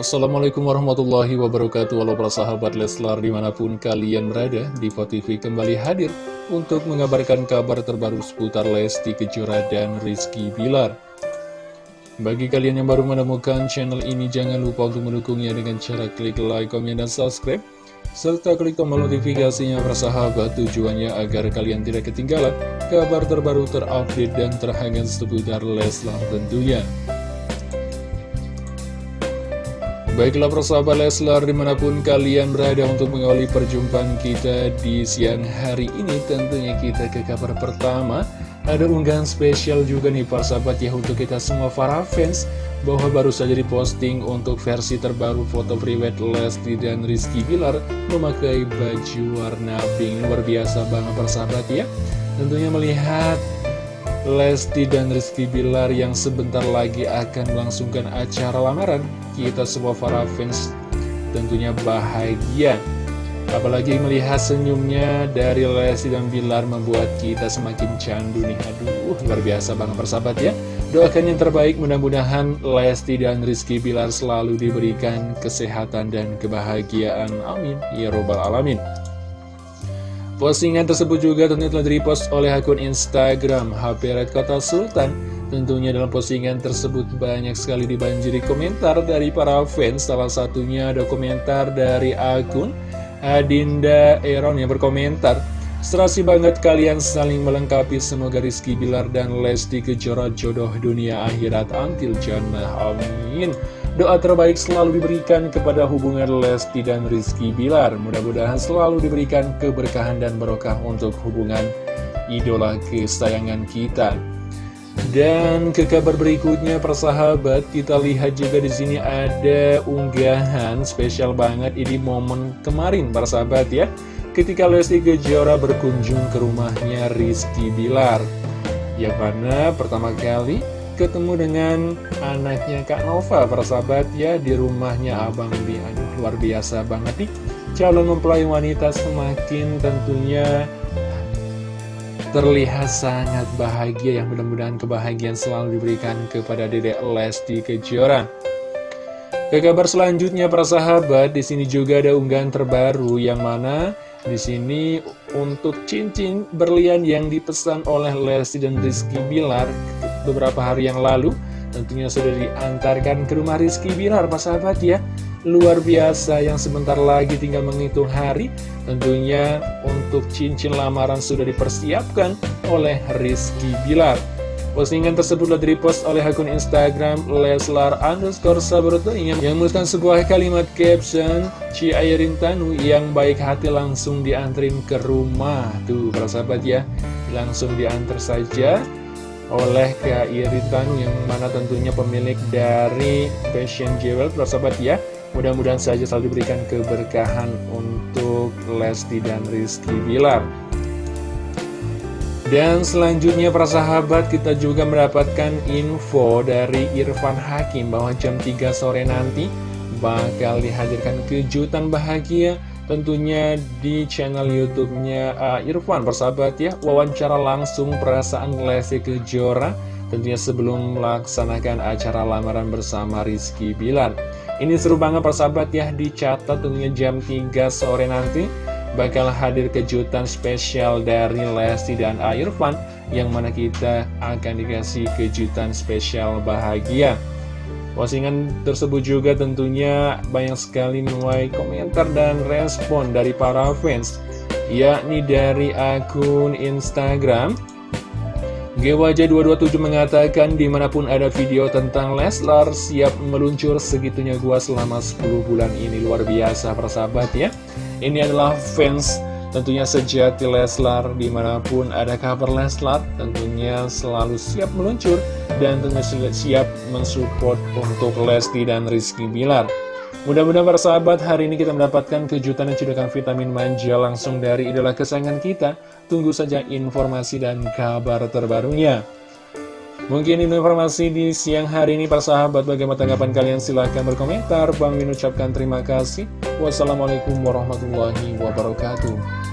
Assalamualaikum warahmatullahi wabarakatuh. Halo para sahabat Leslar di mana pun kalian berada Diva TV kembali hadir untuk mengabarkan kabar terbaru seputar Lesti Kejora dan Rizky Bilar. Bagi kalian yang baru menemukan channel ini jangan lupa untuk mendukungnya dengan cara klik like, komen, dan subscribe serta klik tombol notifikasinya persahabat tujuannya agar kalian tidak ketinggalan kabar terbaru terupdate dan terhangat seputar Leslar tentunya Baiklah persahabat Leslar di mana pun kalian berada untuk mengawali perjumpaan kita di siang hari ini Tentunya kita ke kabar pertama. Ada unggahan spesial juga nih persahabat ya untuk kita semua para fans Bahwa baru saja diposting untuk versi terbaru foto private Lesti dan Rizky Bilar Memakai baju warna pink. Luar biasa banget persahabat ya. Tentunya melihat Lesti dan Rizky Bilar yang sebentar lagi akan melangsungkan acara lamaran. Kita semua para fans tentunya bahagia. Apalagi melihat senyumnya dari Lesti dan Bilar membuat kita semakin candu nih. Aduh luar biasa banget persahabat ya. Doakan yang terbaik mudah-mudahan Lesti dan Rizky Bilar selalu diberikan kesehatan dan kebahagiaan. Amin. Ya Robbal Alamin Postingan tersebut juga tentunya telah direpost oleh akun Instagram HP Red Kota Sultan. Tentunya dalam postingan tersebut banyak sekali dibanjiri komentar dari para fans. Salah satunya ada komentar dari akun Adinda Eron yang berkomentar. Serasi banget kalian saling melengkapi semoga Rizky Bilar dan Lesti Kejora jodoh dunia akhirat antil jannah. Amin. Doa terbaik selalu diberikan kepada hubungan Lesti dan Rizky Bilar. Mudah-mudahan selalu diberikan keberkahan dan barokah untuk hubungan idola kesayangan kita. Dan ke kabar berikutnya persahabat, kita lihat juga di sini ada unggahan spesial banget ini momen kemarin persahabat ya. Ketika Lesti Kejora berkunjung ke rumahnya Rizky Bilar. Yang mana pertama kali ketemu dengan anaknya Kak Nova persahabat ya di rumahnya Abang Bi. Aduh luar biasa banget nih. Calon mempelai wanita semakin tentunya terlihat sangat bahagia yang mudah-mudahan kebahagiaan selalu diberikan kepada Dedek Lesti Kejora. Ke kabar selanjutnya para sahabat di sini juga ada unggahan terbaru yang mana di sini untuk cincin berlian yang dipesan oleh Lesti dan Rizky Bilar beberapa hari yang lalu. Tentunya sudah diantarkan ke rumah Rizky Bilar, Pak sahabat ya. Luar biasa yang sebentar lagi tinggal menghitung hari. Tentunya untuk cincin lamaran sudah dipersiapkan oleh Rizky Bilar. Postingan tersebut telah direpost oleh akun Instagram Leslar underscore Sabroto. Yang menuliskan sebuah kalimat caption Ci Airin Tanu yang baik hati langsung diantrin ke rumah. Tuh para sahabat ya. Langsung diantar saja oleh Kak Iritan yang mana tentunya pemilik dari Fashion Jewel persahabat ya. Mudah-mudahan saja selalu diberikan keberkahan untuk Lesti dan Rizky Bilar. Dan selanjutnya para sahabat kita juga mendapatkan info dari Irfan Hakim bahwa jam 3 sore nanti bakal dihadirkan kejutan bahagia tentunya di channel YouTube-nya uh, Irfan persahabat ya wawancara langsung perasaan Lesti Kejora. Tentunya sebelum melaksanakan acara lamaran bersama Rizky Bilar. Ini seru banget persahabat ya dicatat tentunya jam 3 sore nanti. Bakal hadir kejutan spesial dari Lesti dan Irfan yang mana kita akan dikasih kejutan spesial bahagia Postingan tersebut juga tentunya banyak sekali menuai komentar dan respon dari para fans yakni dari akun Instagram. GWJ227 mengatakan di mana pun ada video tentang Leslar siap meluncur segitunya gua selama 10 bulan ini. Luar biasa persahabat ya. Ini adalah fans Tentunya sejati Leslar di mana pun ada kabar Leslar tentunya selalu siap meluncur dan tentunya siap mensupport untuk Lesti dan Rizky Bilar. Mudah-mudahan para sahabat hari ini kita mendapatkan kejutan dan cedokan vitamin manja langsung dari idola kesayangan kita. Tunggu saja informasi dan kabar terbarunya. Mungkin ini informasi di siang hari ini para sahabat. Bagaimana tanggapan kalian? Silahkan berkomentar. Bang Min ucapkan terima kasih. Wassalamualaikum warahmatullahi wabarakatuh